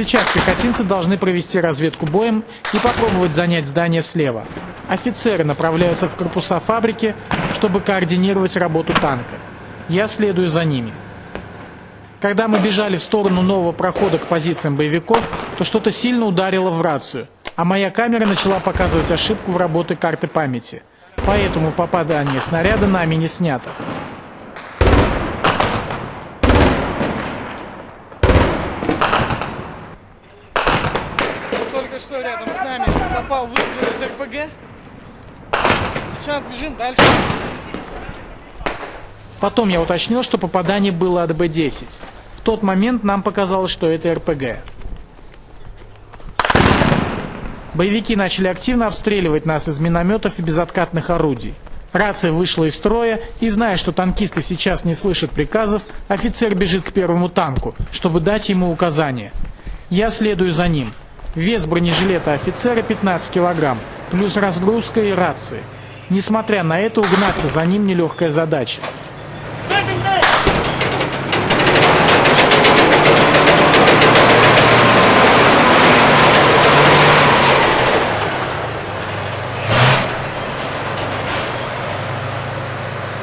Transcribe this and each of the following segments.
Сейчас пехотинцы должны провести разведку боем и попробовать занять здание слева. Офицеры направляются в корпуса фабрики, чтобы координировать работу танка. Я следую за ними. Когда мы бежали в сторону нового прохода к позициям боевиков, то что-то сильно ударило в рацию, а моя камера начала показывать ошибку в работе карты памяти. Поэтому попадание снаряда нами не снято. Что рядом с нами попал выстрел из РПГ. Сейчас бежим дальше. Потом я уточнил, что попадание было от Б-10. В тот момент нам показалось, что это РПГ. Боевики начали активно обстреливать нас из минометов и безоткатных орудий. Рация вышла из строя, и зная, что танкисты сейчас не слышат приказов, офицер бежит к первому танку, чтобы дать ему указания. Я следую за ним. Вес бронежилета офицера 15 килограмм, плюс разгрузка и рации. Несмотря на это, угнаться за ним нелегкая задача.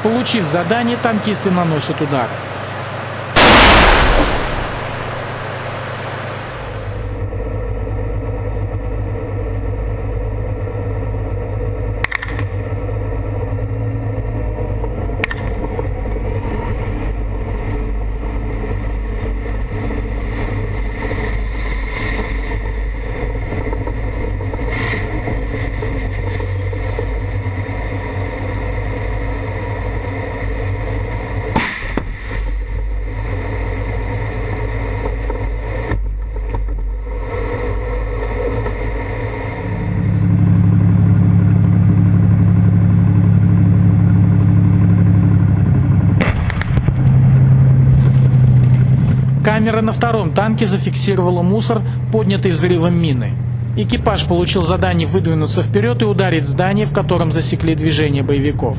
Получив задание, танкисты наносят удар. Камера на втором танке зафиксировала мусор, поднятый взрывом мины. Экипаж получил задание выдвинуться вперед и ударить здание, в котором засекли движение боевиков.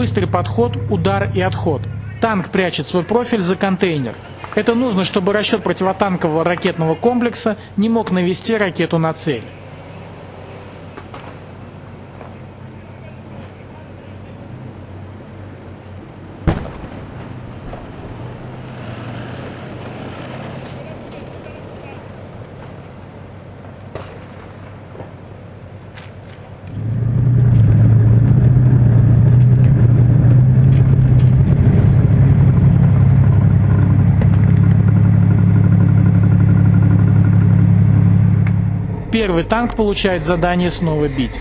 Быстрый подход, удар и отход. Танк прячет свой профиль за контейнер. Это нужно, чтобы расчет противотанкового ракетного комплекса не мог навести ракету на цель. Первый танк получает задание снова бить.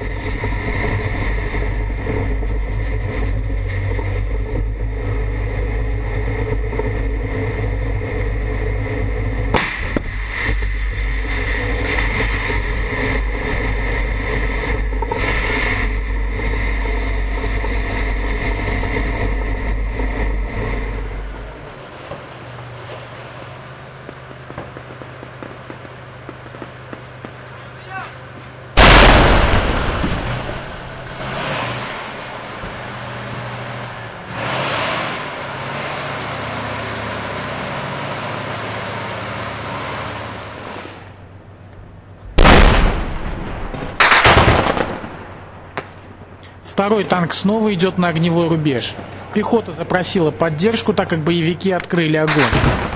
Второй танк снова идет на огневой рубеж. Пехота запросила поддержку, так как боевики открыли огонь.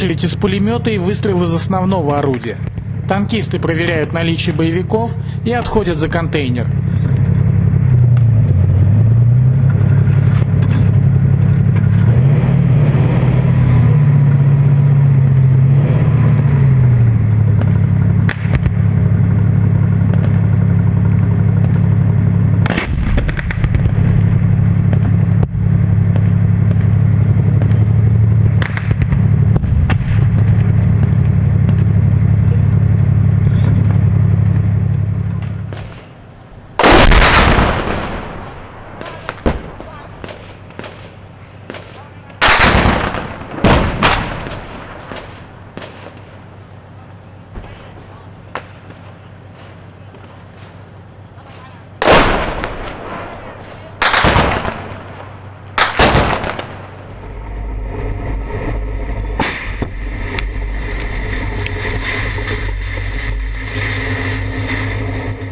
Очередь из пулемета и выстрел из основного орудия. Танкисты проверяют наличие боевиков и отходят за контейнер.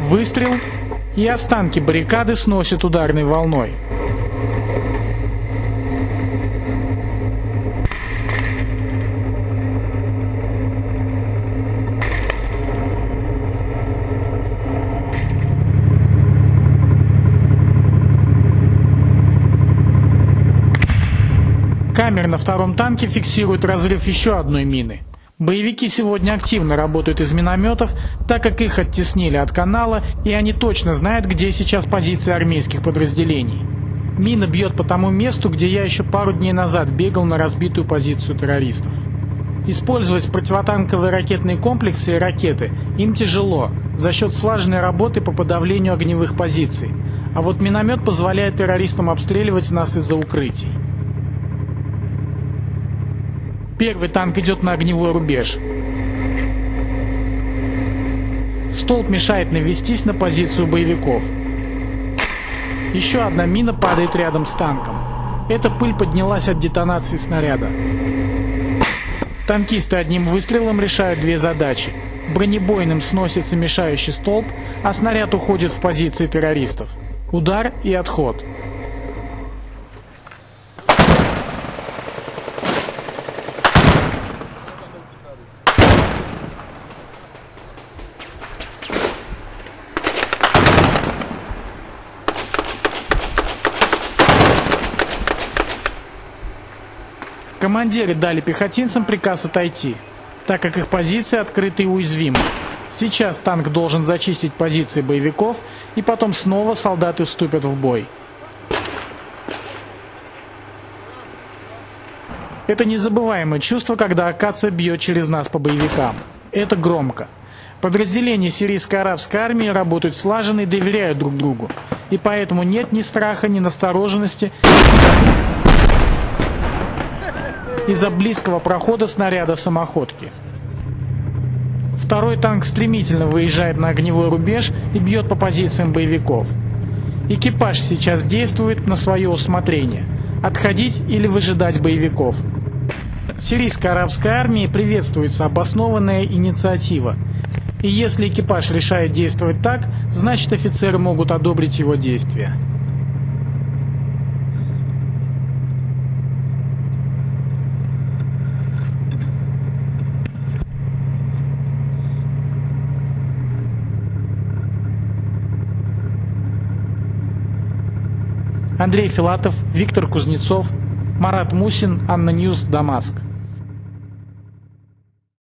Выстрел, и останки баррикады сносят ударной волной. Камера на втором танке фиксирует разрыв еще одной мины. Боевики сегодня активно работают из минометов, так как их оттеснили от канала, и они точно знают, где сейчас позиции армейских подразделений. Мина бьет по тому месту, где я еще пару дней назад бегал на разбитую позицию террористов. Использовать противотанковые ракетные комплексы и ракеты им тяжело, за счет слаженной работы по подавлению огневых позиций. А вот миномет позволяет террористам обстреливать нас из-за укрытий. Первый танк идет на огневой рубеж. Столб мешает навестись на позицию боевиков. Еще одна мина падает рядом с танком. Эта пыль поднялась от детонации снаряда. Танкисты одним выстрелом решают две задачи. Бронебойным сносится мешающий столб, а снаряд уходит в позиции террористов. Удар и отход. Командиры дали пехотинцам приказ отойти, так как их позиции открыты и уязвимы. Сейчас танк должен зачистить позиции боевиков, и потом снова солдаты вступят в бой. Это незабываемое чувство, когда акация бьет через нас по боевикам. Это громко. Подразделения сирийской арабской армии работают слаженно и доверяют друг другу. И поэтому нет ни страха, ни настороженности из-за близкого прохода снаряда самоходки. Второй танк стремительно выезжает на огневой рубеж и бьет по позициям боевиков. Экипаж сейчас действует на свое усмотрение – отходить или выжидать боевиков. В сирийской арабской армии приветствуется обоснованная инициатива. И если экипаж решает действовать так, значит офицеры могут одобрить его действия. Андрей Филатов, Виктор Кузнецов, Марат Мусин, ANNA News, Дамаск.